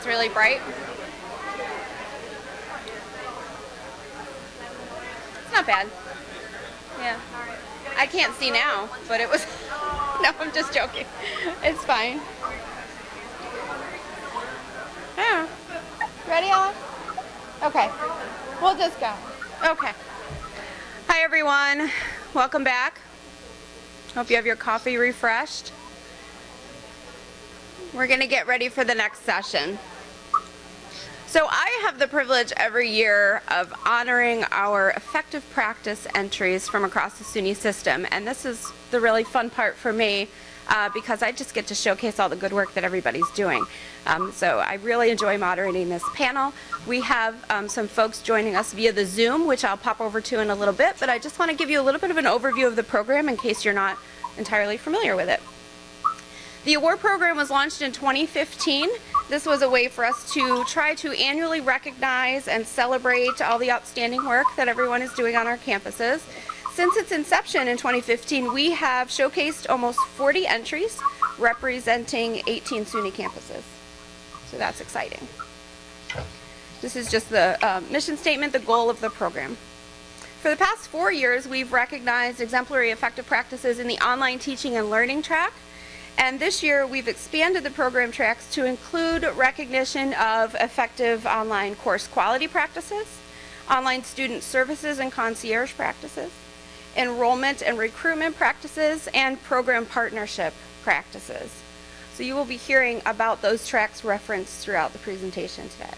it's really bright. It's not bad. Yeah. I can't see now, but it was... no, I'm just joking. It's fine. Yeah. Ready, Ellen? Okay. We'll just go. Okay. Hi, everyone. Welcome back. Hope you have your coffee refreshed. We're going to get ready for the next session. So I have the privilege every year of honoring our effective practice entries from across the SUNY system. And this is the really fun part for me uh, because I just get to showcase all the good work that everybody's doing. Um, so I really enjoy moderating this panel. We have um, some folks joining us via the Zoom, which I'll pop over to in a little bit, but I just want to give you a little bit of an overview of the program in case you're not entirely familiar with it. The award program was launched in 2015 this was a way for us to try to annually recognize and celebrate all the outstanding work that everyone is doing on our campuses. Since its inception in 2015, we have showcased almost 40 entries representing 18 SUNY campuses. So that's exciting. This is just the uh, mission statement, the goal of the program. For the past four years, we've recognized exemplary effective practices in the online teaching and learning track, and this year we've expanded the program tracks to include recognition of effective online course quality practices, online student services and concierge practices, enrollment and recruitment practices, and program partnership practices. So you will be hearing about those tracks referenced throughout the presentation today.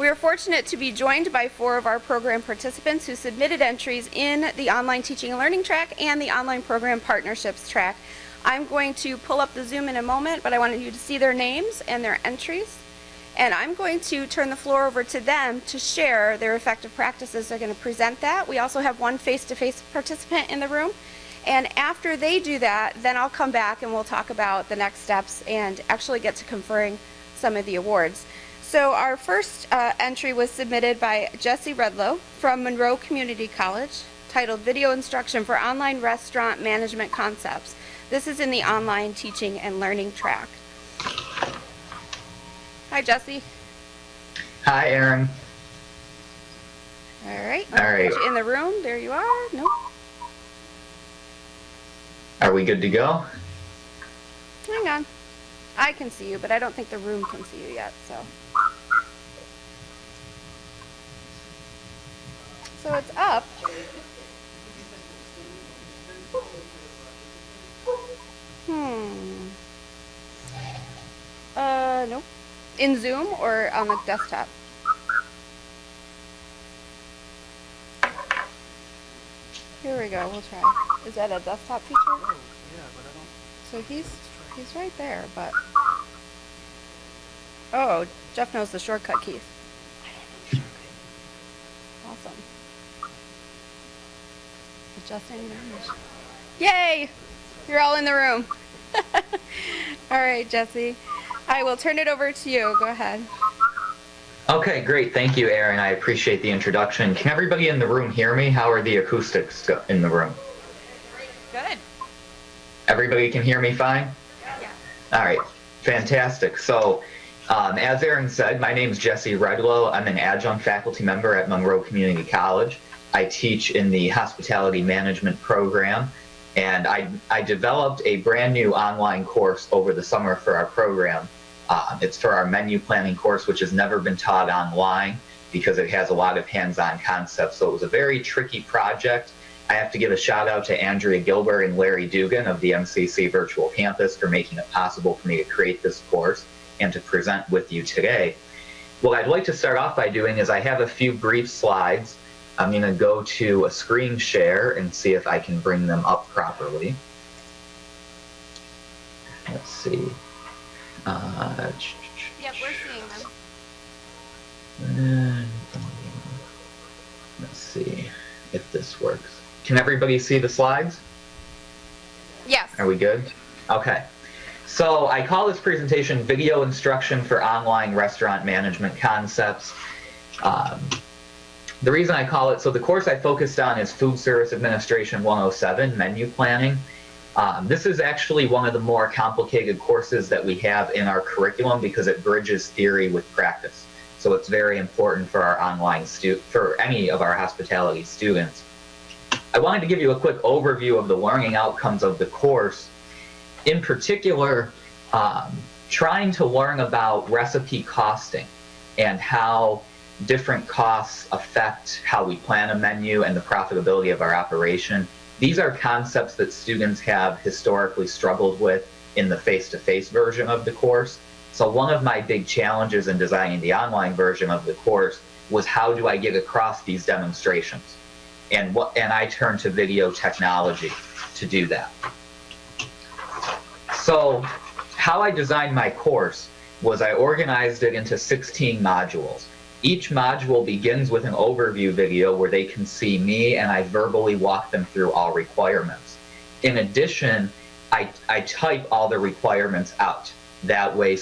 We are fortunate to be joined by four of our program participants who submitted entries in the online teaching and learning track and the online program partnerships track. I'm going to pull up the Zoom in a moment, but I wanted you to see their names and their entries. And I'm going to turn the floor over to them to share their effective practices. They're going to present that. We also have one face-to-face -face participant in the room. And after they do that, then I'll come back and we'll talk about the next steps and actually get to conferring some of the awards. So our first uh, entry was submitted by Jesse Redlow from Monroe Community College titled Video Instruction for Online Restaurant Management Concepts. This is in the online teaching and learning track. Hi, Jesse. Hi, Aaron. All right. All right. In the room. There you are. Nope. Are we good to go? Hang on. I can see you, but I don't think the room can see you yet, so. So it's up. Hmm. Uh, nope. In Zoom or on the desktop? Here we go, we'll try. Is that a desktop feature? Oh, yeah, but I don't... So he's, he's right there, but... Oh, Jeff knows the shortcut keys. Adjusting image. Yay! You're all in the room. all right, Jesse. I will turn it over to you. Go ahead. Okay, great. Thank you, Aaron. I appreciate the introduction. Can everybody in the room hear me? How are the acoustics in the room? Good. Everybody can hear me fine? Yeah. All right, fantastic. So, um, as Aaron said, my name is Jesse Redlow. I'm an adjunct faculty member at Monroe Community College. I teach in the hospitality management program and I, I developed a brand new online course over the summer for our program. Uh, it's for our menu planning course, which has never been taught online because it has a lot of hands-on concepts. So it was a very tricky project. I have to give a shout out to Andrea Gilbert and Larry Dugan of the MCC Virtual Campus for making it possible for me to create this course and to present with you today. What I'd like to start off by doing is I have a few brief slides I'm going to go to a screen share and see if I can bring them up properly. Let's see. Uh, yep, we're seeing them. Let's see if this works. Can everybody see the slides? Yes. Are we good? Okay. So I call this presentation Video Instruction for Online Restaurant Management Concepts. Um, the reason I call it, so the course I focused on is Food Service Administration 107, Menu Planning. Um, this is actually one of the more complicated courses that we have in our curriculum because it bridges theory with practice. So it's very important for our online stu for any of our hospitality students. I wanted to give you a quick overview of the learning outcomes of the course. In particular, um, trying to learn about recipe costing and how different costs affect how we plan a menu and the profitability of our operation. These are concepts that students have historically struggled with in the face-to-face version of the course. So one of my big challenges in designing the online version of the course was how do I get across these demonstrations? And what and I turned to video technology to do that. So how I designed my course was I organized it into 16 modules. Each module begins with an overview video where they can see me and I verbally walk them through all requirements. In addition, I, I type all the requirements out. That way,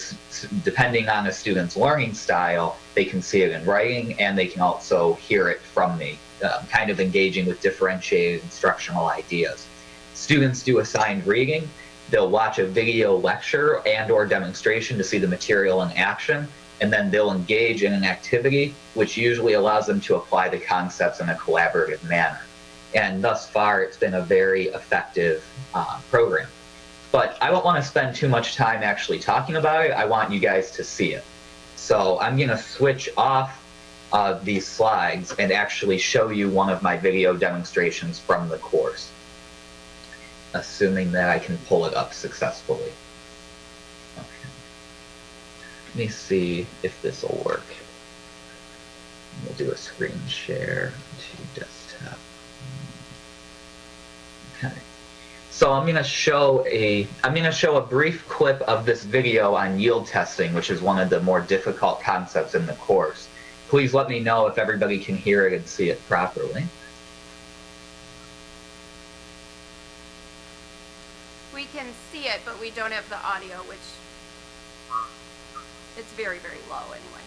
depending on a student's learning style, they can see it in writing and they can also hear it from me, uh, kind of engaging with differentiated instructional ideas. Students do assigned reading. They'll watch a video lecture and or demonstration to see the material in action and then they'll engage in an activity which usually allows them to apply the concepts in a collaborative manner. And thus far, it's been a very effective uh, program. But I don't want to spend too much time actually talking about it. I want you guys to see it. So I'm going to switch off uh, these slides and actually show you one of my video demonstrations from the course, assuming that I can pull it up successfully. Let me see if this will work. We'll do a screen share to desktop. Okay. So I'm going to show a I'm going to show a brief clip of this video on yield testing, which is one of the more difficult concepts in the course. Please let me know if everybody can hear it and see it properly. We can see it, but we don't have the audio, which it's very, very low anyway.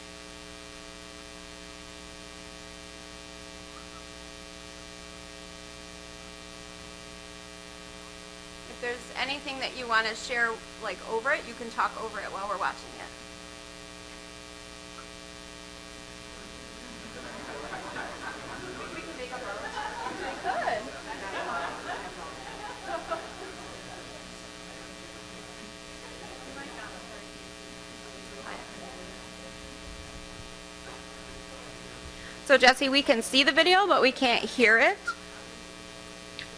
If there's anything that you want to share like over it, you can talk over it while we're watching it. So Jesse, we can see the video, but we can't hear it.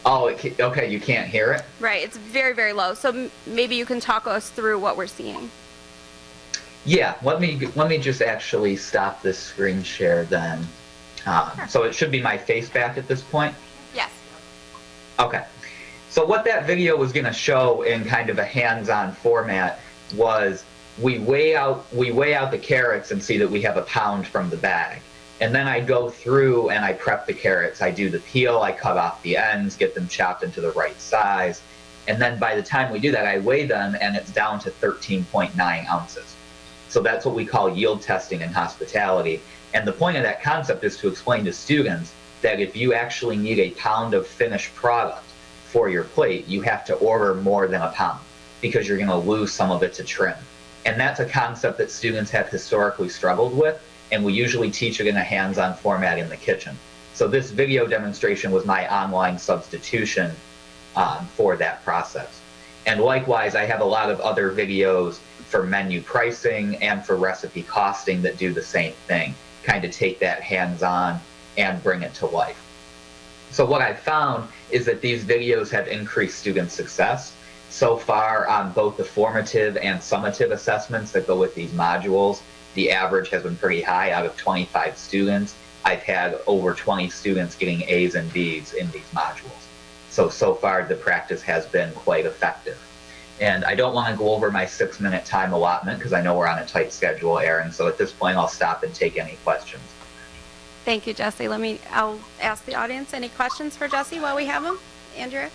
Oh, it okay, you can't hear it? Right, it's very, very low. So maybe you can talk us through what we're seeing. Yeah, let me let me just actually stop this screen share then. Uh, sure. So it should be my face back at this point? Yes. Okay. So what that video was going to show in kind of a hands-on format was we weigh out we weigh out the carrots and see that we have a pound from the bag. And then I go through and I prep the carrots. I do the peel, I cut off the ends, get them chopped into the right size. And then by the time we do that, I weigh them and it's down to 13.9 ounces. So that's what we call yield testing in hospitality. And the point of that concept is to explain to students that if you actually need a pound of finished product for your plate, you have to order more than a pound because you're going to lose some of it to trim. And that's a concept that students have historically struggled with and we usually teach it in a hands-on format in the kitchen. So this video demonstration was my online substitution um, for that process. And likewise, I have a lot of other videos for menu pricing and for recipe costing that do the same thing, kind of take that hands-on and bring it to life. So what I've found is that these videos have increased student success so far on both the formative and summative assessments that go with these modules the average has been pretty high out of 25 students. I've had over 20 students getting A's and B's in these modules. So, so far the practice has been quite effective. And I don't want to go over my six minute time allotment because I know we're on a tight schedule, Erin. So at this point, I'll stop and take any questions. Thank you, Jesse. Let me, I'll ask the audience any questions for Jesse while we have him. Andrea?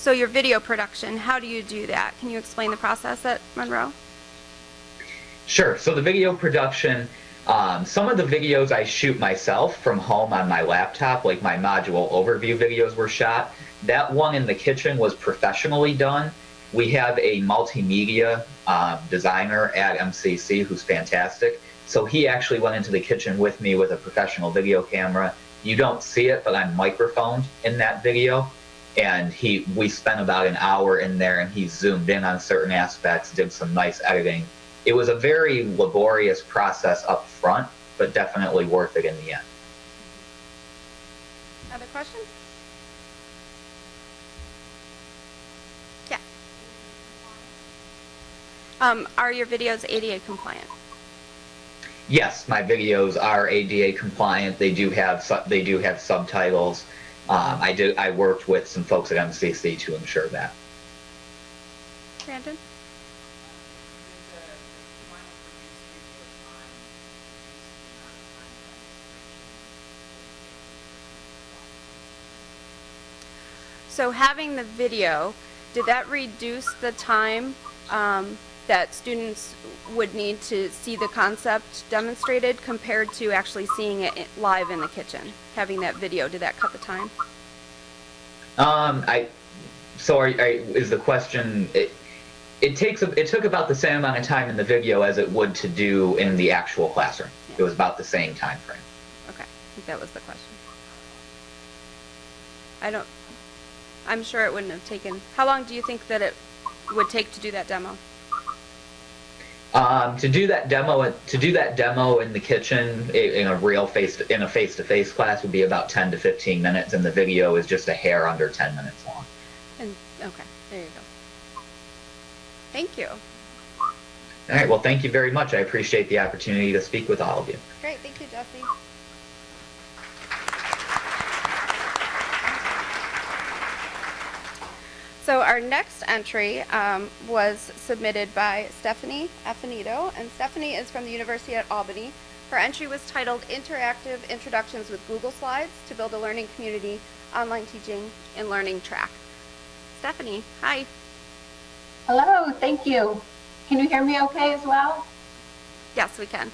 So your video production, how do you do that? Can you explain the process at Monroe? Sure. So the video production, um, some of the videos I shoot myself from home on my laptop, like my module overview videos were shot. That one in the kitchen was professionally done. We have a multimedia um, designer at MCC who's fantastic. So he actually went into the kitchen with me with a professional video camera. You don't see it, but I'm microphoned in that video. And he, we spent about an hour in there, and he zoomed in on certain aspects, did some nice editing. It was a very laborious process up front, but definitely worth it in the end. Other questions? Yeah. Um, are your videos ADA compliant? Yes, my videos are ADA compliant. They do have they do have subtitles. Um, I do. I worked with some folks at MCC to ensure that. Brandon? So having the video, did that reduce the time um, that students would need to see the concept demonstrated compared to actually seeing it live in the kitchen? Having that video, did that cut the time? Um, I. So, are, are, is the question? It, it takes. a- It took about the same amount of time in the video as it would to do in the actual classroom. It was about the same time frame. Okay, I think that was the question. I don't, I'm sure it wouldn't have taken, how long do you think that it would take to do that demo? Um, to do that demo, to do that demo in the kitchen in a real face in a face-to-face class would be about 10 to 15 minutes, and the video is just a hair under 10 minutes long. And, okay, there you go. Thank you. All right. Well, thank you very much. I appreciate the opportunity to speak with all of you. Great, thank you, Jesse. So our next entry um, was submitted by Stephanie Affinito, and Stephanie is from the University at Albany. Her entry was titled Interactive Introductions with Google Slides to Build a Learning Community Online Teaching and Learning Track. Stephanie, hi. Hello, thank you. Can you hear me okay as well? Yes, we can.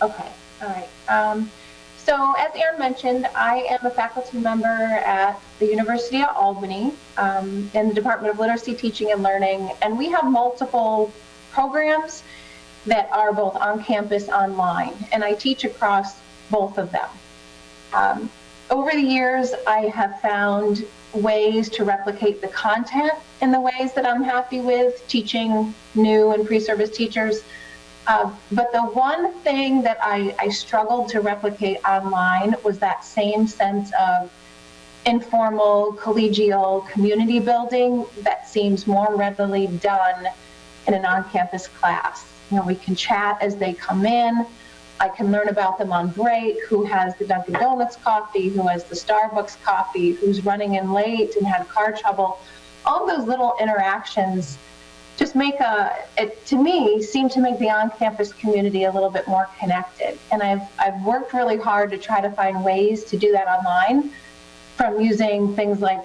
Okay, all right. Um, so as Aaron mentioned, I am a faculty member at the University of Albany um, in the Department of Literacy, Teaching, and Learning, and we have multiple programs that are both on campus, online, and I teach across both of them. Um, over the years, I have found ways to replicate the content in the ways that I'm happy with teaching new and pre-service teachers. Uh, but the one thing that I, I struggled to replicate online was that same sense of informal, collegial community building that seems more readily done in an on-campus class. You know, we can chat as they come in. I can learn about them on break, who has the Dunkin' Donuts coffee, who has the Starbucks coffee, who's running in late and had car trouble. All those little interactions just make a, it, to me, seem to make the on-campus community a little bit more connected. And I've, I've worked really hard to try to find ways to do that online from using things like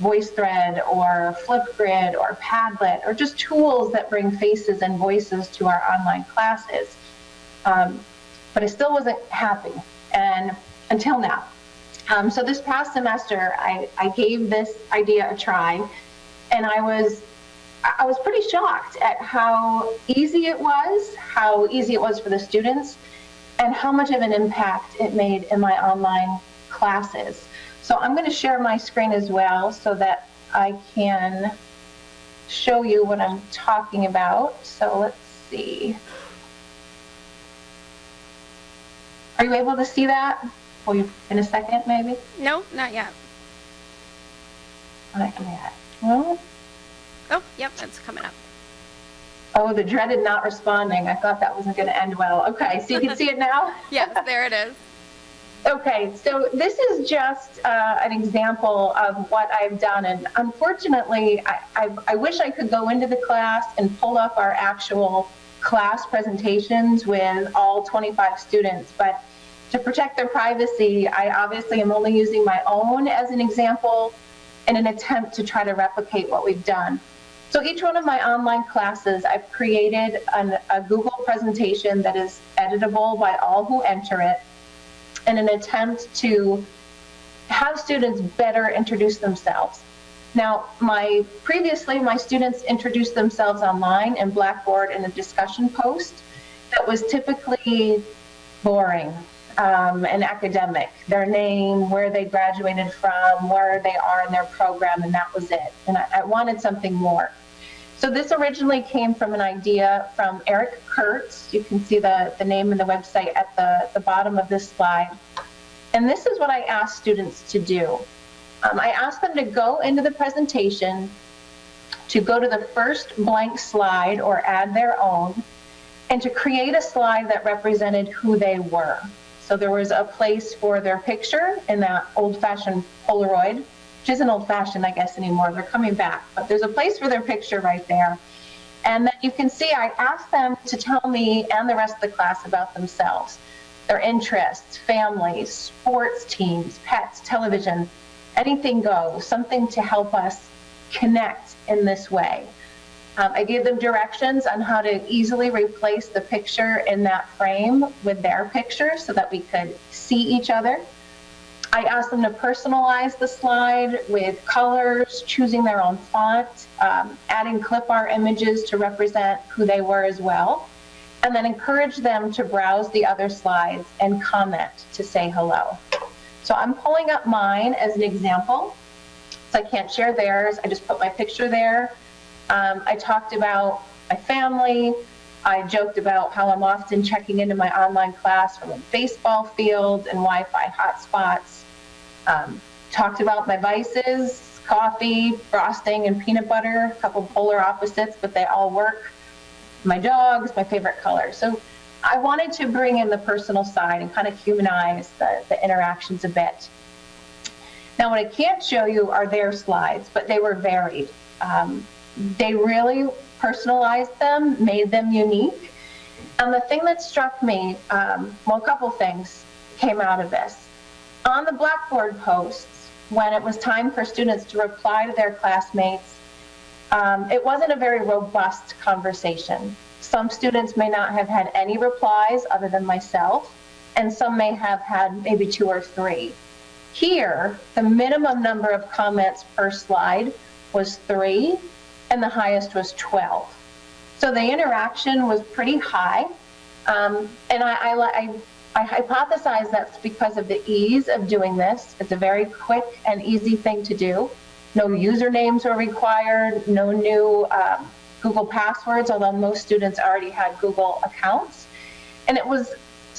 VoiceThread or Flipgrid or Padlet or just tools that bring faces and voices to our online classes. Um, but I still wasn't happy and until now. Um, so this past semester, I, I gave this idea a try and I was I was pretty shocked at how easy it was, how easy it was for the students, and how much of an impact it made in my online classes. So I'm going to share my screen as well so that I can show you what I'm talking about. So let's see. Are you able to see that? Will you in a second, maybe? No, not yet. Not yet. Well, Oh, yep, it's coming up. oh, the dreaded not responding. I thought that wasn't going to end well. Okay, so you can see it now? Yes, there it is. Okay, so this is just uh, an example of what I've done, and unfortunately, I, I, I wish I could go into the class and pull up our actual class presentations with all 25 students, but to protect their privacy, I obviously am only using my own as an example. in an attempt to try to replicate what we've done. So each one of my online classes, I've created an, a Google presentation that is editable by all who enter it in an attempt to have students better introduce themselves. Now, my previously, my students introduced themselves online in Blackboard in a discussion post that was typically boring um, and academic. Their name, where they graduated from, where they are in their program, and that was it. And I, I wanted something more. So this originally came from an idea from Eric Curts. You can see the, the name and the website at the, the bottom of this slide. And this is what I asked students to do. Um, I asked them to go into the presentation, to go to the first blank slide or add their own, and to create a slide that represented who they were. So there was a place for their picture in that old-fashioned Polaroid, which isn't old-fashioned, I guess, anymore. They're coming back, but there's a place for their picture right there. And then you can see I asked them to tell me and the rest of the class about themselves, their interests, families, sports teams, pets, television, anything goes, something to help us connect in this way. Um, I gave them directions on how to easily replace the picture in that frame with their picture so that we could see each other. I asked them to personalize the slide with colors, choosing their own font, um, adding clip art images to represent who they were as well, and then encourage them to browse the other slides and comment to say hello. So I'm pulling up mine as an example. So I can't share theirs. I just put my picture there. Um, I talked about my family. I joked about how I'm often checking into my online class from a baseball field and Wi-Fi hotspots. Um, talked about my vices, coffee, frosting, and peanut butter, a couple polar opposites, but they all work. My dogs, my favorite color. So I wanted to bring in the personal side and kind of humanize the, the interactions a bit. Now, what I can't show you are their slides, but they were varied. Um, they really personalized them, made them unique. And the thing that struck me, um, well, a couple things came out of this. On the Blackboard posts, when it was time for students to reply to their classmates, um, it wasn't a very robust conversation. Some students may not have had any replies other than myself, and some may have had maybe two or three. Here, the minimum number of comments per slide was three, and the highest was 12. So the interaction was pretty high, um, and I, I, I, I hypothesize that's because of the ease of doing this. It's a very quick and easy thing to do. No usernames were required, no new um, Google passwords, although most students already had Google accounts. And it was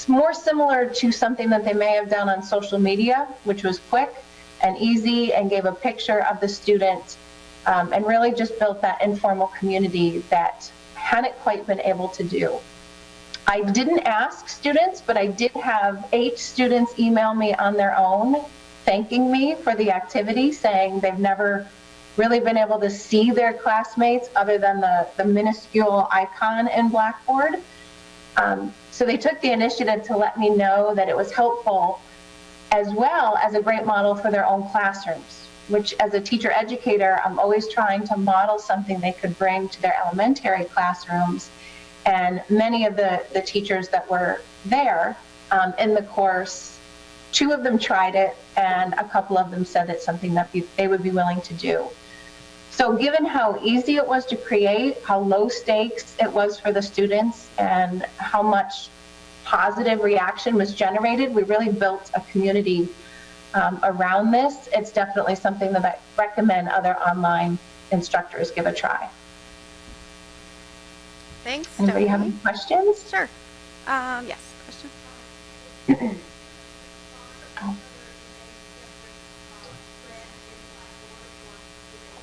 more similar to something that they may have done on social media, which was quick and easy and gave a picture of the student um, and really just built that informal community that hadn't quite been able to do. I didn't ask students, but I did have eight students email me on their own, thanking me for the activity, saying they've never really been able to see their classmates other than the, the minuscule icon in Blackboard. Um, so they took the initiative to let me know that it was helpful as well as a great model for their own classrooms, which as a teacher educator, I'm always trying to model something they could bring to their elementary classrooms. And many of the, the teachers that were there um, in the course, two of them tried it and a couple of them said it's something that be, they would be willing to do. So given how easy it was to create, how low stakes it was for the students, and how much positive reaction was generated, we really built a community um, around this. It's definitely something that I recommend other online instructors give a try. Thanks, Anybody have any questions? Sure. Um, yes, question?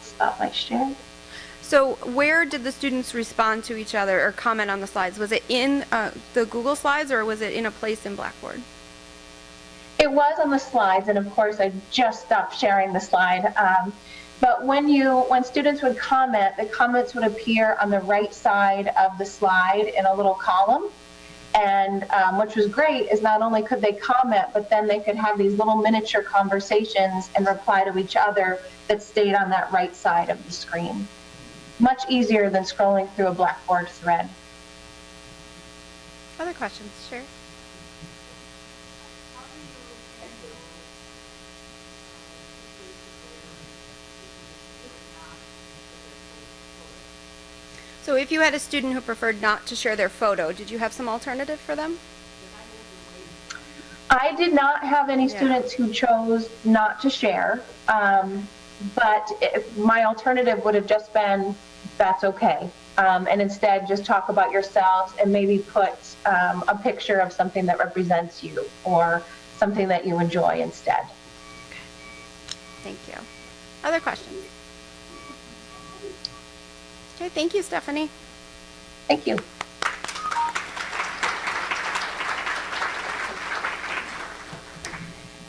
Stop my share. So where did the students respond to each other or comment on the slides? Was it in uh, the Google Slides or was it in a place in Blackboard? It was on the slides, and of course, I just stopped sharing the slide. Um, but when you, when students would comment, the comments would appear on the right side of the slide in a little column. And um, which was great is not only could they comment, but then they could have these little miniature conversations and reply to each other that stayed on that right side of the screen. Much easier than scrolling through a Blackboard thread. Other questions? Sure. So if you had a student who preferred not to share their photo, did you have some alternative for them? I did not have any Yeah. students who chose not to share, um, but if, my alternative would have just been, that's okay. Um, and instead just talk about yourselves and maybe put um, a picture of something that represents you or something that you enjoy instead. Thank you. Other questions? Okay, thank you, Stephanie. Thank you.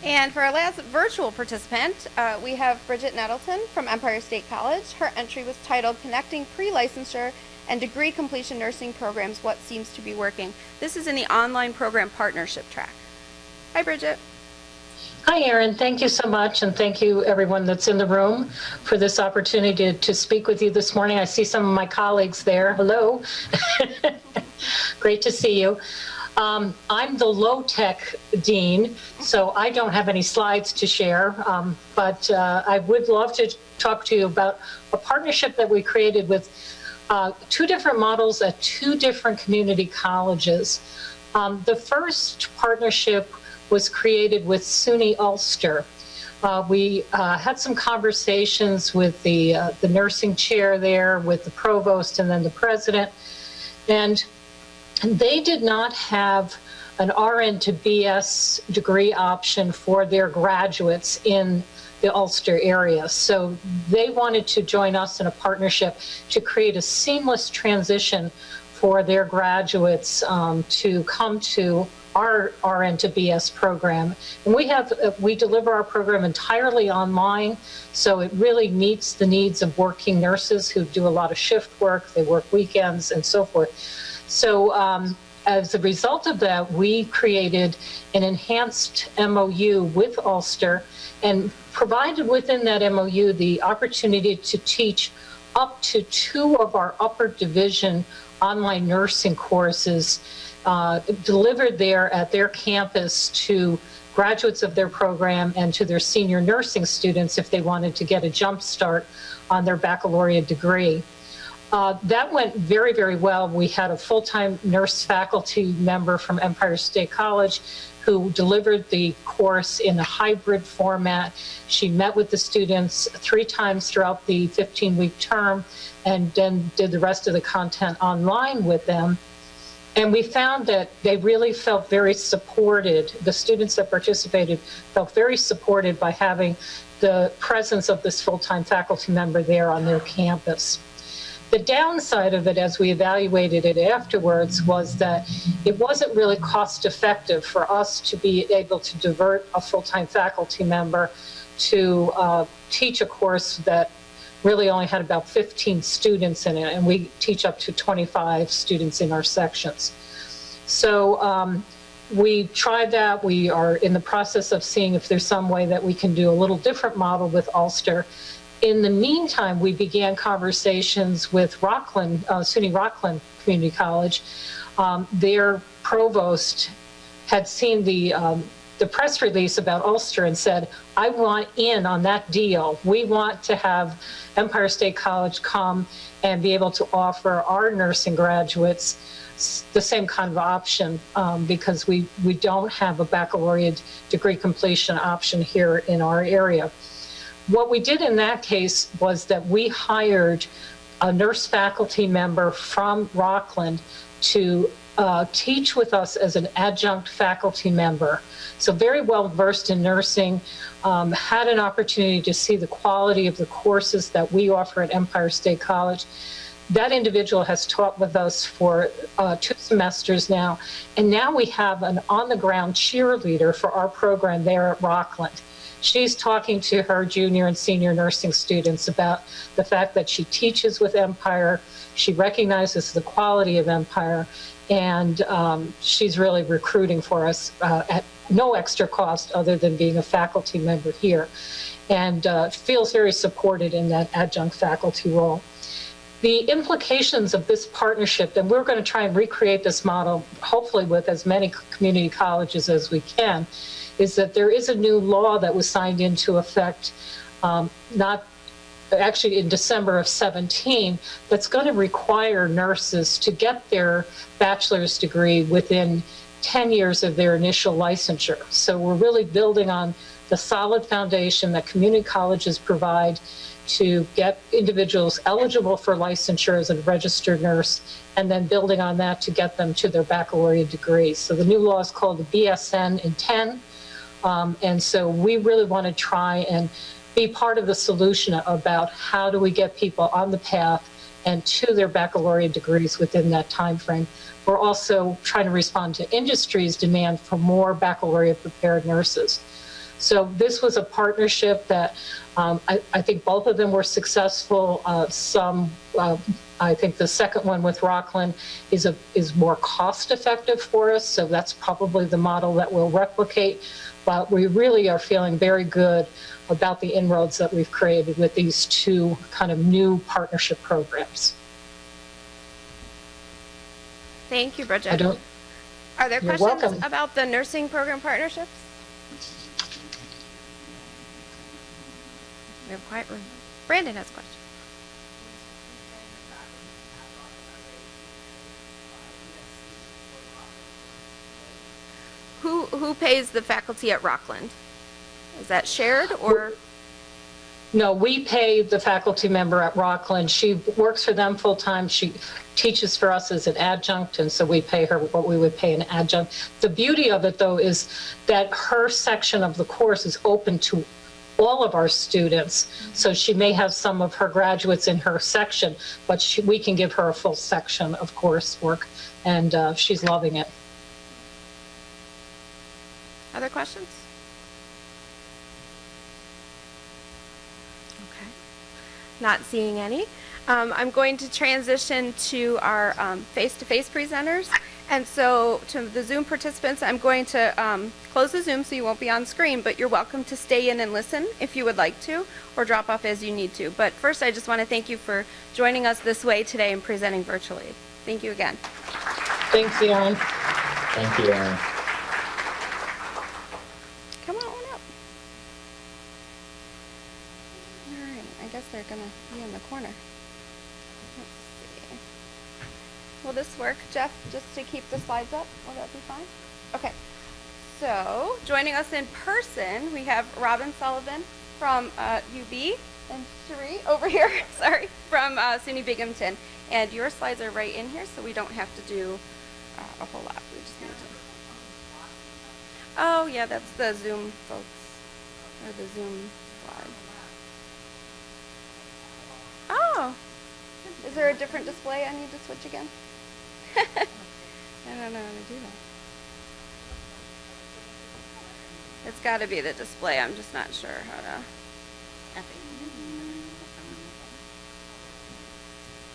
And for our last virtual participant, uh, we have Bridget Nettleton from Empire State College. Her entry was titled Connecting Pre-Licensure and Degree Completion Nursing Programs, What Seems to Be Working. This is in the online program partnership track. Hi, Bridget. Hi, Erin. Thank you so much, and thank you, everyone that's in the room, for this opportunity to, to speak with you this morning. I see some of my colleagues there. Hello. Great to see you. Um, I'm the low tech dean, so I don't have any slides to share, um, but uh, I would love to talk to you about a partnership that we created with uh, two different models at two different community colleges. Um, the first partnership was created with SUNY Ulster. Uh, we uh, had some conversations with the uh, the nursing chair there, with the provost, and then the president, and they did not have an RN to BS degree option for their graduates in the Ulster area. So they wanted to join us in a partnership to create a seamless transition for their graduates um, to come to our RN to BS program. And we have, uh, we deliver our program entirely online. So it really meets the needs of working nurses who do a lot of shift work, they work weekends and so forth. So um, as a result of that, we created an enhanced MOU with Ulster and provided within that MOU the opportunity to teach up to two of our upper division online nursing courses uh, delivered there at their campus to graduates of their program and to their senior nursing students if they wanted to get a jump start on their baccalaureate degree. Uh, that went very, very well. We had a full-time nurse faculty member from Empire State College who delivered the course in a hybrid format. She met with the students three times throughout the 15-week term and then did the rest of the content online with them. And we found that they really felt very supported. The students that participated felt very supported by having the presence of this full-time faculty member there on their campus. The downside of it, as we evaluated it afterwards, was that it wasn't really cost effective for us to be able to divert a full-time faculty member to uh, teach a course that really only had about 15 students in it, and we teach up to 25 students in our sections. So um, we tried that. We are in the process of seeing if there's some way that we can do a little different model with Ulster. In the meantime, we began conversations with Rockland, uh, SUNY Rockland Community College. Um, their provost had seen the um, the press release about Ulster and said, I want in on that deal. We want to have Empire State College come and be able to offer our nursing graduates the same kind of option um, because we, we don't have a baccalaureate degree completion option here in our area. What we did in that case was that we hired a nurse faculty member from Rockland to uh, teach with us as an adjunct faculty member. So very well versed in nursing, um, had an opportunity to see the quality of the courses that we offer at Empire State College. That individual has taught with us for uh, two semesters now, and now we have an on-the-ground cheerleader for our program there at Rockland. she's talking to her junior and senior nursing students about the fact that she teaches with Empire. She recognizes the quality of Empire, and um, she's really recruiting for us uh, at no extra cost other than being a faculty member here, and uh, feels very supported in that adjunct faculty role. The implications of this partnership, and we're going to try and recreate this model, hopefully with as many community colleges as we can, is that there is a new law that was signed into effect, um, not actually in December of 17, that's going to require nurses to get their bachelor's degree within 10 years of their initial licensure. So we're really building on the solid foundation that community colleges provide to get individuals eligible for licensure as a registered nurse, and then building on that to get them to their baccalaureate degree. So the new law is called the BSN in 10. Um, and so we really want to try and be part of the solution about how do we get people on the path and to their baccalaureate degrees within that time frame. We're also trying to respond to industry's demand for more baccalaureate prepared nurses. So this was a partnership that um, I, I, think both of them were successful. Uh, some, uh, I think the second one with Rockland is a is more cost effective for us. So that's probably the model that we'll replicate. But we really are feeling very good about the inroads that we've created with these two kind of new partnership programs. Thank you, Bridget. I don't, Are there questions welcome. about the nursing program partnerships? We have quiet room. Brandon has a question. Who who pays the faculty at Rockland? Is that shared or? No, we pay the faculty member at Rockland. She works for them full time. She teaches for us as an adjunct, and so we pay her what we would pay an adjunct. The beauty of it, though, is that her section of the course is open to all of our students. So she may have some of her graduates in her section, but she, we can give her a full section of coursework, and uh, she's loving it. Other questions? Okay. Not seeing any. Um, I'm going to transition to our um, face-to-face presenters. And so to the Zoom participants, I'm going to um, close the Zoom so you won't be on screen, but you're welcome to stay in and listen if you would like to, or drop off as you need to. But first, I just want to thank you for joining us this way today and presenting virtually. Thank you again. Thanks, Erin. Thank you, Aaron. Come on up. All right, I guess they're going to be in the corner. Let's see. Will this work, Jeff, just to keep the slides up? Will that be fine? Okay. So, joining us in person, we have Robin Sullivan from uh, UB and Cherie over here, sorry, from uh, SUNY Binghamton. And your slides are right in here, so we don't have to do uh, a whole lot. We just need to. Oh, yeah, that's the Zoom folks, or the Zoom slide. Oh, is there a different display I need to switch again? I don't know how to do that. It's got to be the display. I'm just not sure how to.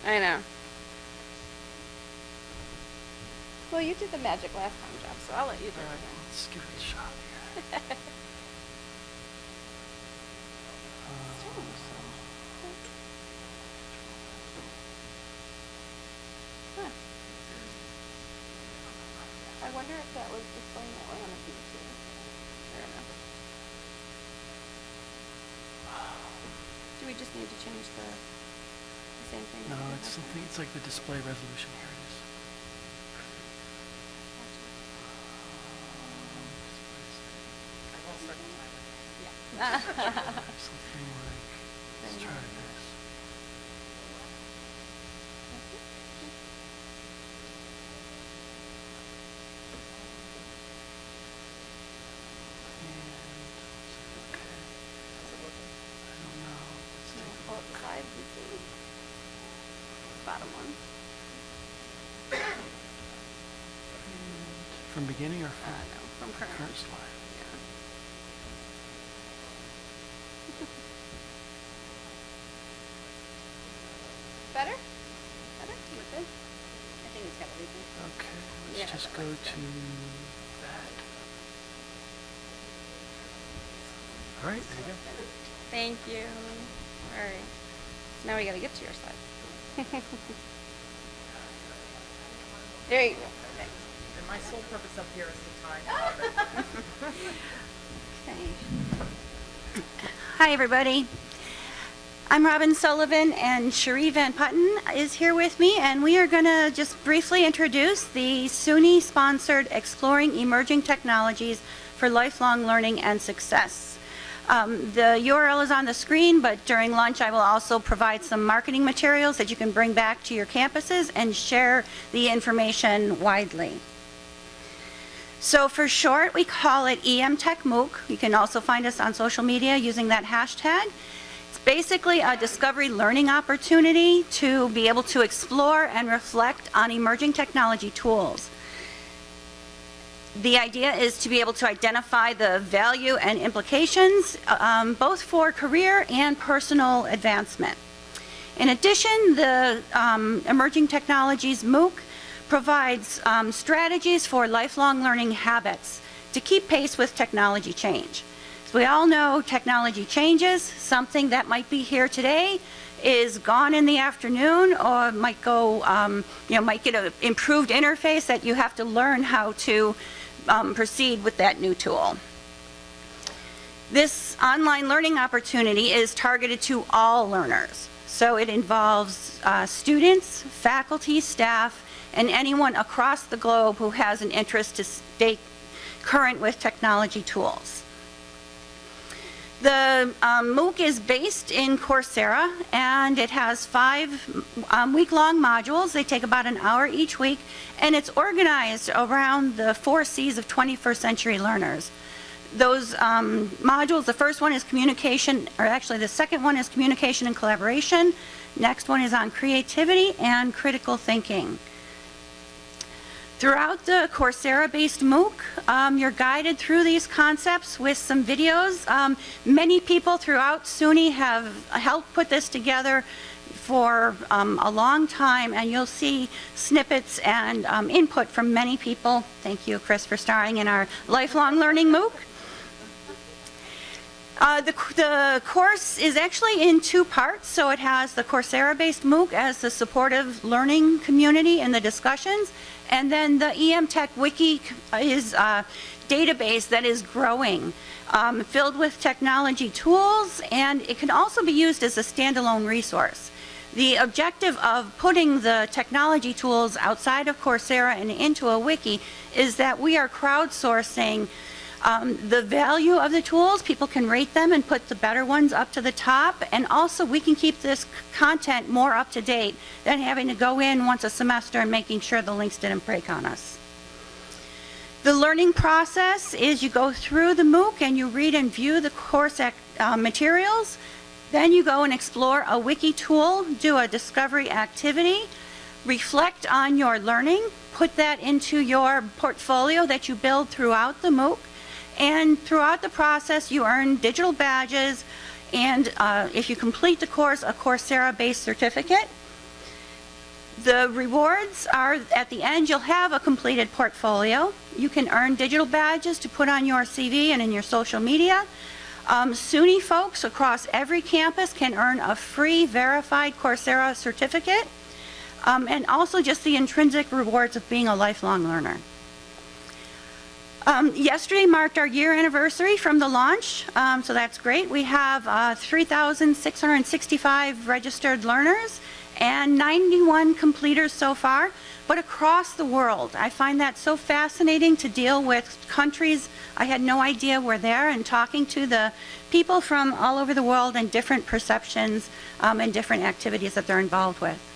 I know. Well, you did the magic last time, Jeff, so I'll let you do it. again. Let's give it a shot here. wonder if that was displaying that way on the feed too. I don't know. Do we just need to change the, the same thing? No, that we did it's something, it's like the display resolution. Here it is. time? Something like, let's try this. And, okay. I don't know. Let's No, take a pull up the slides and see. Bottom one. From beginning or Uh, from no, from slide? Yeah. Better? Better? You good? I think it's got everything. Okay, let's just go to that. All right, there you go. Thank you. All right. So now we gotta get to your side. there you go. Sole purpose up here is to time. Okay. Hi, everybody. I'm Robin Sullivan, and Cherie Van Putten is here with me, and we are going to just briefly introduce the SUNY-sponsored Exploring Emerging Technologies for Lifelong Learning and Success. Um, The URL is on the screen, but during lunch, I will also provide some marketing materials that you can bring back to your campuses and share the information widely. So for short, we call it EM Tech MOOC. You can also find us on social media using that hashtag. It's basically a discovery learning opportunity to be able to explore and reflect on emerging technology tools. The idea is to be able to identify the value and implications, um, both for career and personal advancement. In addition, the um, Emerging Technologies MOOC provides um, strategies for lifelong learning habits to keep pace with technology change. As we all know, technology changes. Something that might be here today is gone in the afternoon or might go, um, you know, might get an improved interface that you have to learn how to um, proceed with that new tool. This online learning opportunity is targeted to all learners. So it involves uh, students, faculty, staff, and anyone across the globe who has an interest to stay current with technology tools. The um, MOOC is based in Coursera, and it has five um, week-long modules. They take about an hour each week, and it's organized around the four C's of 21st century learners. Those um, modules, the first one is communication, or actually the second one is communication and collaboration. Next one is on creativity and critical thinking. Throughout the Coursera-based MOOC, um, you're guided through these concepts with some videos. Um, many people throughout SUNY have helped put this together for um, a long time, and you'll see snippets and um, input from many people. Thank you, Chris, for starring in our lifelong learning MOOC. Uh, the, the course is actually in two parts, so it has the Coursera-based MOOC as the supportive learning community in the discussions, and then the EM Tech Wiki is a database that is growing, um, filled with technology tools, and it can also be used as a standalone resource. The objective of putting the technology tools outside of Coursera and into a wiki is that we are crowdsourcing um, the value of the tools, people can rate them and put the better ones up to the top, and also we can keep this content more up to date than having to go in once a semester and making sure the links didn't break on us. The learning process is you go through the MOOC and you read and view the course uh, materials, then you go and explore a wiki tool, do a discovery activity, reflect on your learning, put that into your portfolio that you build throughout the MOOC, and throughout the process, you earn digital badges, and uh, if you complete the course, a Coursera-based certificate. The rewards are, at the end, you'll have a completed portfolio. You can earn digital badges to put on your CV and in your social media. Um, SUNY folks across every campus can earn a free verified Coursera certificate, um, and also just the intrinsic rewards of being a lifelong learner. Um, yesterday marked our year anniversary from the launch, um, so that's great. We have uh, 3,665 registered learners and 91 completers so far, but across the world. I find that so fascinating to deal with countries I had no idea were there and talking to the people from all over the world and different perceptions um, and different activities that they're involved with.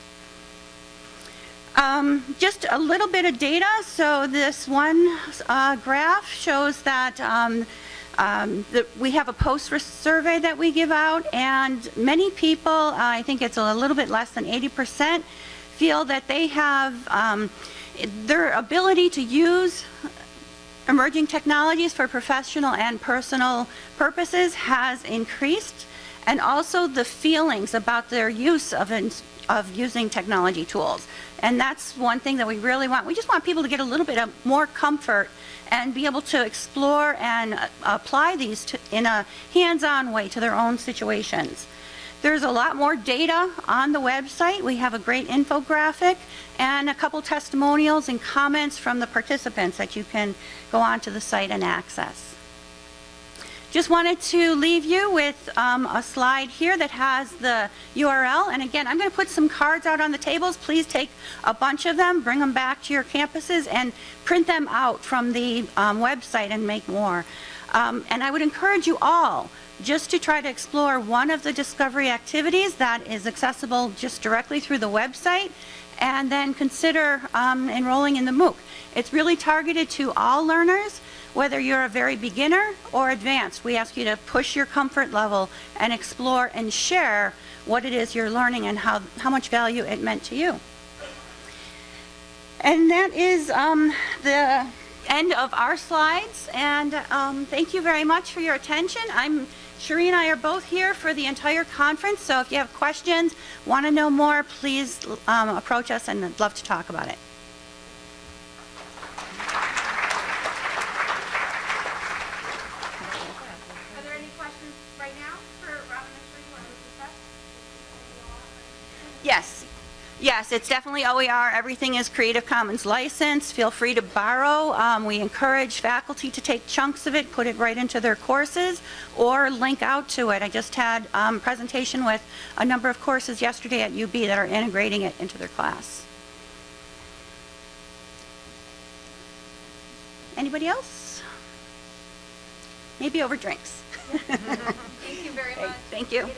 Um, just a little bit of data. So this one uh, graph shows that um, um, the, we have a post survey that we give out, and many people, uh, I think it's a little bit less than 80%, feel that they have um, their ability to use emerging technologies for professional and personal purposes has increased. and also the feelings about their use of, of using technology tools. And that's one thing that we really want. We just want people to get a little bit of more comfort and be able to explore and uh, apply these to, in a hands-on way to their own situations. There's a lot more data on the website. We have a great infographic and a couple testimonials and comments from the participants that you can go onto the site and access. Just wanted to leave you with um, a slide here that has the URL. And again, I'm going to put some cards out on the tables. Please take a bunch of them, bring them back to your campuses, and print them out from the um, website and make more. Um, And I would encourage you all just to try to explore one of the discovery activities that is accessible just directly through the website, and then consider um, enrolling in the MOOC. It's really targeted to all learners, whether you're a very beginner or advanced. We ask you to push your comfort level and explore and share what it is you're learning and how, how much value it meant to you. And that is um, the end of our slides, and um, thank you very much for your attention. I'm, Cherie and I are both here for the entire conference, so if you have questions, want to know more, please um, approach us, and I'd love to talk about it. Are there any questions right now for Robin and Cherie or Lisa? Yes, yes, it's definitely OER. Everything is Creative Commons license. Feel free to borrow. Um, We encourage faculty to take chunks of it, put it right into their courses, or link out to it. I just had a presentation with a number of courses yesterday at UB that are integrating it into their class. Anybody else? Maybe over drinks. Thank you very much. Thank you. All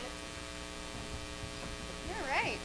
right.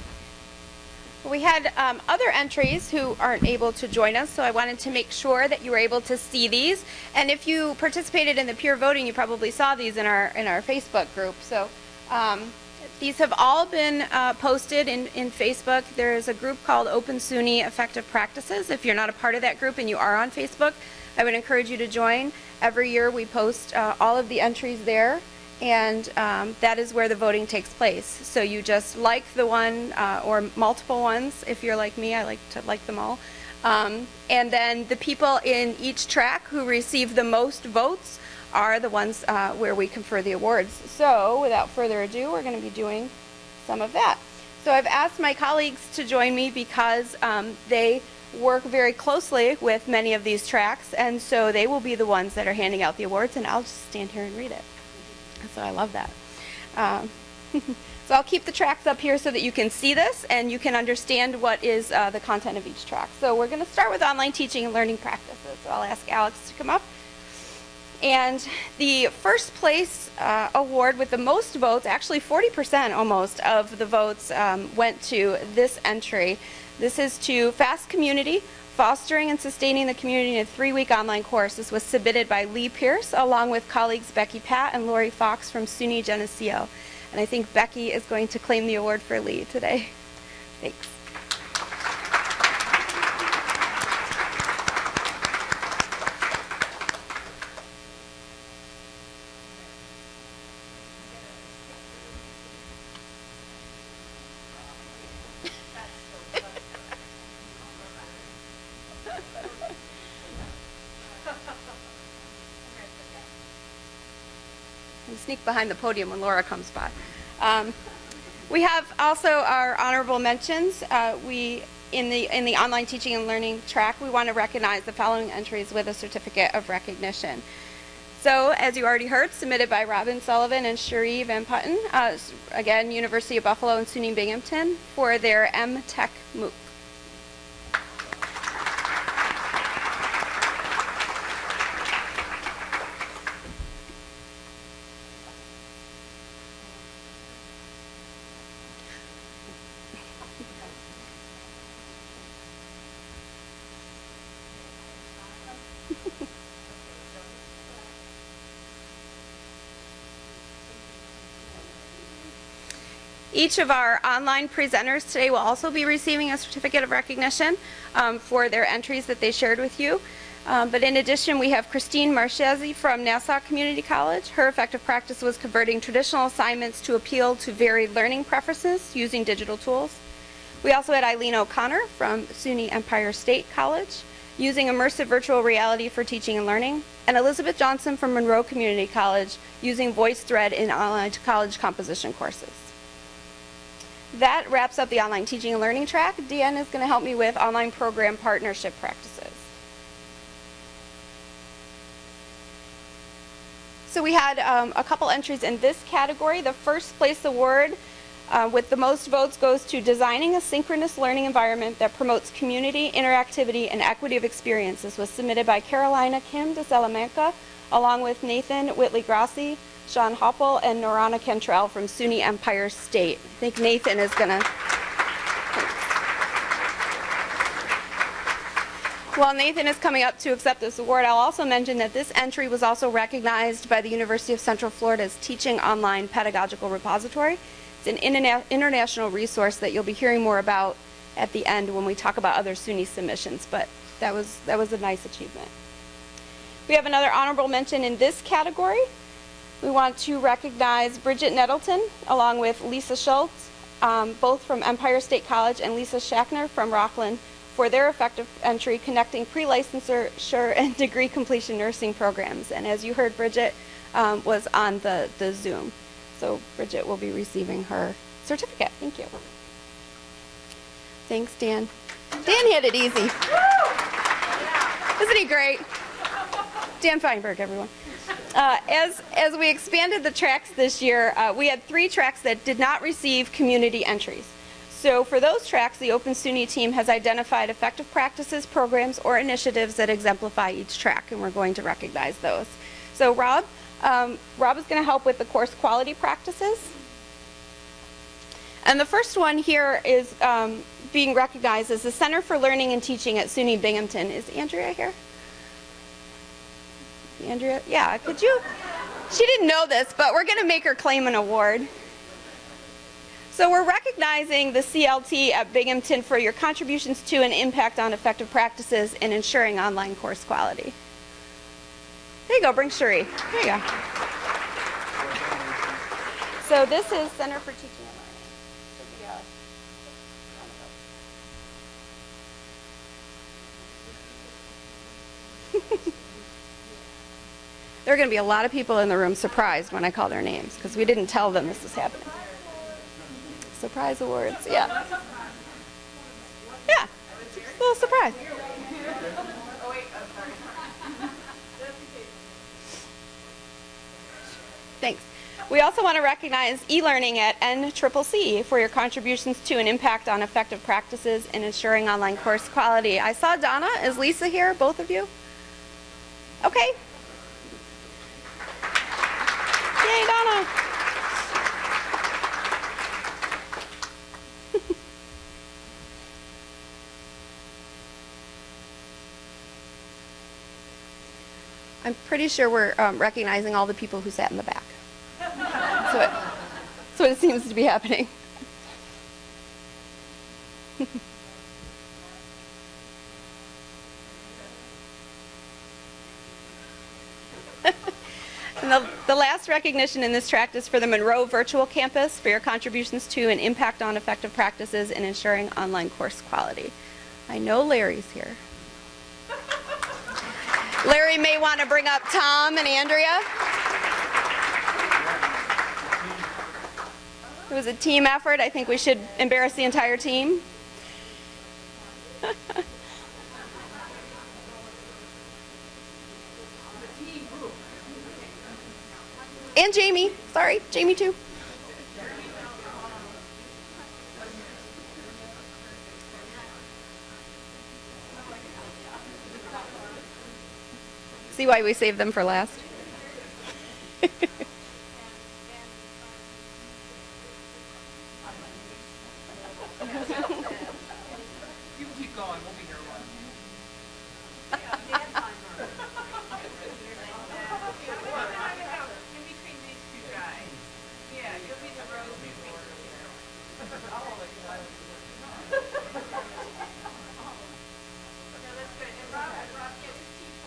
Well, We had um, other entries who aren't able to join us, so I wanted to make sure that you were able to see these. And if you participated in the peer voting, you probably saw these in our in our Facebook group. So um, these have all been uh, posted in, in Facebook. There is a group called Open SUNY Effective Practices. If you're not a part of that group and you are on Facebook, I would encourage you to join. Every year we post uh, all of the entries there and um, that is where the voting takes place. So you just like the one uh, or multiple ones. If you're like me, I like to like them all. Um, and then the people in each track who receive the most votes are the ones uh, where we confer the awards. So without further ado, we're going to be doing some of that. So I've asked my colleagues to join me because um, they work very closely with many of these tracks, and so they will be the ones that are handing out the awards, and I'll just stand here and read it. So I love that. Um, so I'll keep the tracks up here so that you can see this and you can understand what is uh, the content of each track. So we're going to start with online teaching and learning practices. So I'll ask Alex to come up. And the first place uh, award with the most votes, actually 40% almost of the votes um, went to this entry. This is to Fast Community, Fostering and Sustaining the Community in a three-week online course. This was submitted by Lee Pierce along with colleagues Becky Pat and Lori Fox from SUNY Geneseo. And I think Becky is going to claim the award for Lee today. Thanks. Behind the podium when Laura comes by. Um, we have also our honorable mentions. Uh, we in the in the online teaching and learning track, we want to recognize the following entries with a certificate of recognition. So, as you already heard, submitted by Robin Sullivan and Cherie Van Putten, uh, again, University of Buffalo and SUNY Binghamton, for their EM Tech MOOC. Each of our online presenters today will also be receiving a certificate of recognition um, for their entries that they shared with you. Um, but in addition, we have Christine Marchesi from Nassau Community College. Her effective practice was converting traditional assignments to appeal to varied learning preferences using digital tools. We also had Eileen O'Connor from SUNY Empire State College using immersive virtual reality for teaching and learning, and Elizabeth Johnson from Monroe Community College using VoiceThread in online college composition courses. That wraps up the online teaching and learning track. Deanne is going to help me with online program partnership practices. So we had um, a couple entries in this category. The first place award uh, with the most votes goes to designing a synchronous learning environment that promotes community, interactivity, and equity of experiences was submitted by Carolina Kim de Salamanca, along with Nathan Whitley Grassi, Sean Hoppel, and Norana Cantrell from SUNY Empire State. I think Nathan is going to While Nathan is coming up to accept this award, I'll also mention that this entry was also recognized by the University of Central Florida's Teaching Online Pedagogical Repository. It's an interna- international resource that you'll be hearing more about at the end when we talk about other SUNY submissions, but that was, that was a nice achievement. We have another honorable mention in this category. We want to recognize Bridget Nettleton along with Lisa Schultz, um, both from Empire State College, and Lisa Schachner from Rockland for their effective entry connecting pre-licensure and degree completion nursing programs. And as you heard, Bridget um, was on the, the Zoom. So Bridget will be receiving her certificate. Thank you. Thanks, Dan. Dan had it easy. Isn't he great? Dan Feinberg, everyone. Uh, as, as we expanded the tracks this year, uh, we had three tracks that did not receive community entries. So for those tracks, the Open SUNY team has identified effective practices, programs, or initiatives that exemplify each track, and we're going to recognize those. So Rob, um, Rob is going to help with the course quality practices. And the first one here is um, being recognized as the Center for Learning and Teaching at SUNY Binghamton. Is Andrea here? Andrea, yeah, could you? She didn't know this, but we're going to make her claim an award. So we're recognizing the CLT at Binghamton for your contributions to and impact on effective practices in ensuring online course quality. There you go, bring Shuri. There you go. So this is Center for Teaching and Learning. Be a- There are going to be a lot of people in the room surprised when I call their names because we didn't tell them this is happening. Surprise awards, yeah. Yeah, a little surprise. Thanks. We also want to recognize e-learning at NCCC for your contributions to and impact on effective practices in ensuring online course quality. I saw Donna. Is Lisa here, both of you? Okay. Yay, Donna. I'm pretty sure we're um, recognizing all the people who sat in the back. so it, that's what it seems to be happening. And the, the last recognition in this tract is for the Monroe Virtual Campus for your contributions to and impact on effective practices in ensuring online course quality. I know Larry's here. Larry may want to bring up Tom and Andrea. It was a team effort. I think we should embarrass the entire team. and Jamie. Sorry, Jamie too. See why we saved them for last? You keep going, we'll be here a while. In between these two guys. Yeah, you'll be the rose before. No, that's good. And Rob, Rob, get his teeth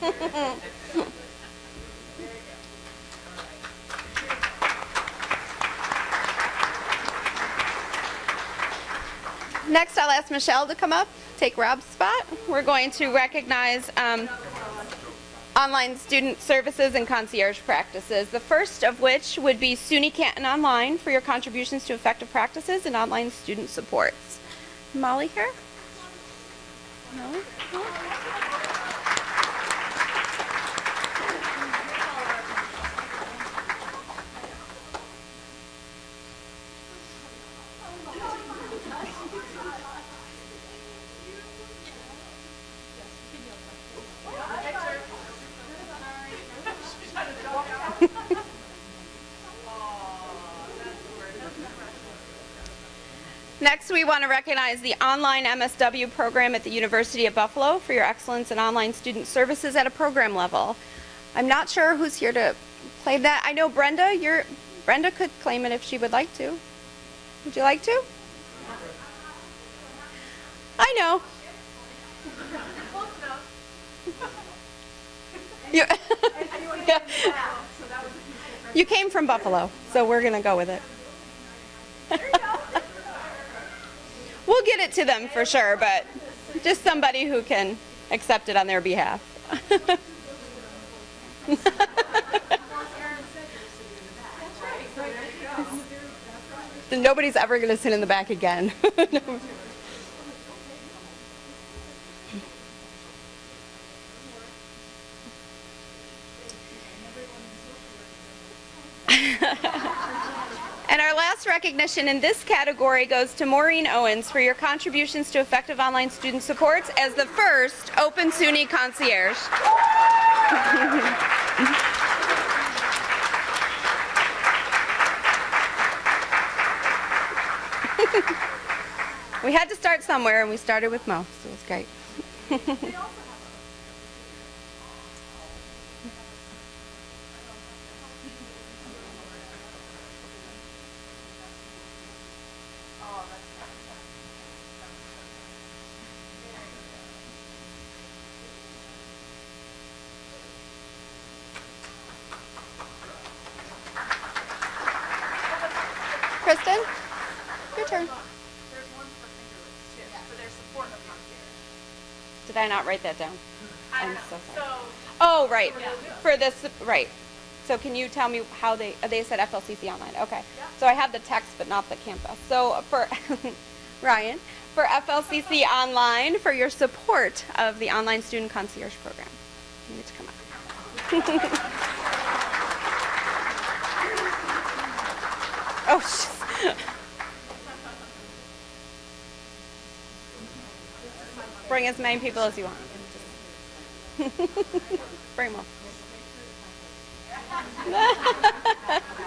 Next, I'll ask Michelle to come up, take Rob's spot. We're going to recognize um, online student services and concierge practices. The first of which would be SUNY Canton Online for your contributions to effective practices and online student supports. Molly here? No? No? Next, we want to recognize the online MSW program at the University of Buffalo for your excellence in online student services at a program level. I'm not sure who's here to claim that. I know Brenda, you're, Brenda could claim it if she would like to. Would you like to? I know. You, you came from Buffalo, so we're going to go with it. We'll get it to them for sure, but just somebody who can accept it on their behalf. Nobody's ever going to sit in the back again. And our last recognition in this category goes to Maureen Owens for your contributions to effective online student supports as the first Open SUNY concierge. we had to start somewhere and we started with Mo, so it was great. Kristen, your turn. There's one for Finger Lakes too, for their support of concierge. Did I not write that down? I I'm so sorry. So, Oh, right. For this, right. So can you tell me how they, uh, they said FLCC online, okay. So I have the text but not the campus. So for, Ryan, for FLCC online, for your support of the online student concierge program. You need to come up. Oh, jeez. Bring as many people as you want. Bring them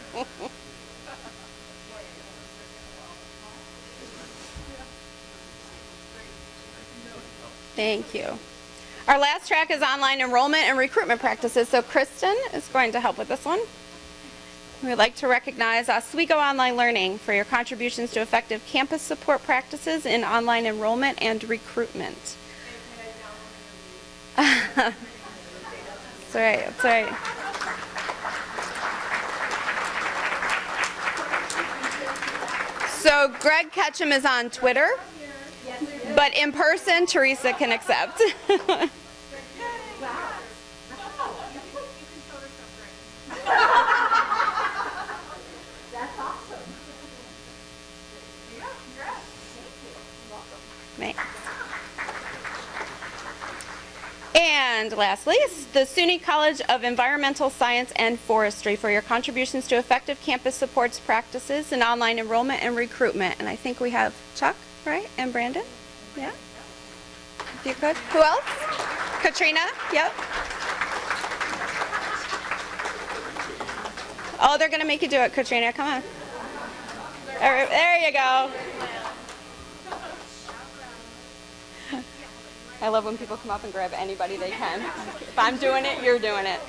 all. Thank you. Our last track is online enrollment and recruitment practices. So Kristen is going to help with this one. We'd like to recognize Oswego Online Learning for your contributions to effective campus support practices in online enrollment and recruitment. That's right, that's right. So Greg Ketchum is on Twitter, but in person, Teresa can accept. And lastly, the SUNY College of Environmental Science and Forestry for your contributions to effective campus supports practices and online enrollment and recruitment. And I think we have Chuck, right? And Brandon? Yeah? You could. Who else? Katrina? Yep. Oh, they're going to make you do it, Katrina. Come on. There, there you go. I love when people come up and grab anybody they can. If I'm doing it, you're doing it.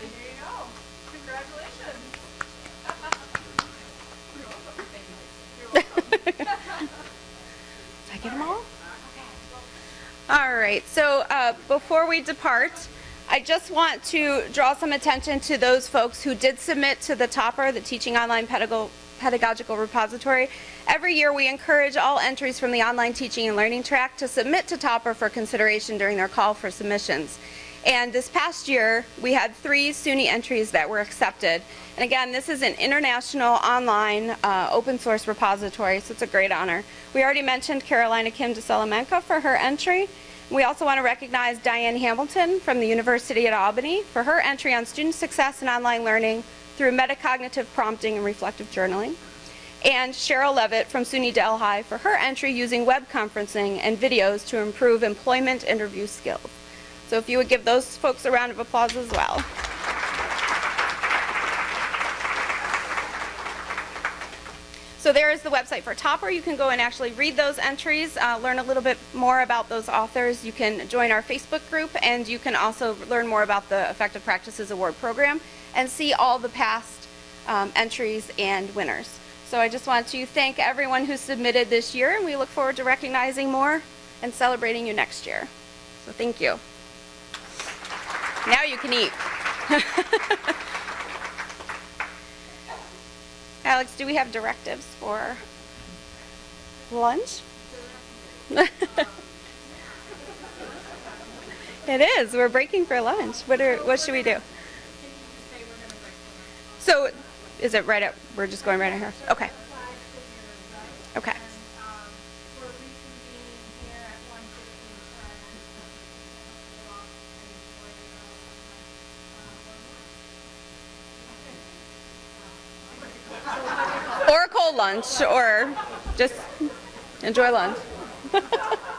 There you go. Congratulations. Did I get them all? All right, so before we depart, I just want to draw some attention to those folks who did submit to the TOPR, the Teaching Online Pedago- Pedagogical Repository. Every year, we encourage all entries from the online teaching and learning track to submit to TOPR for consideration during their call for submissions. And this past year, we had three SUNY entries that were accepted. And again, this is an international online uh, open source repository, so it's a great honor. We already mentioned Carolina Kim de Salamanca for her entry. We also want to recognize Diane Hamilton from the University at Albany for her entry on student success and online learning through metacognitive prompting and reflective journaling. And Cheryl Levitt from SUNY Delhi for her entry using web conferencing and videos to improve employment interview skills. So if you would give those folks a round of applause as well. So there is the website for TOPR. You can go and actually read those entries, uh, learn a little bit more about those authors. You can join our Facebook group, and you can also learn more about the Effective Practices Award program and see all the past um, entries and winners. So I just want to thank everyone who submitted this year, and we look forward to recognizing more and celebrating you next year. So thank you. Now you can eat. Alex, do we have directives for lunch? it is. We're breaking for lunch. What are what should we do? So, is it right up? We're just going right at here. Okay. Okay. We're reconvening here at one cold lunch, or just enjoy lunch.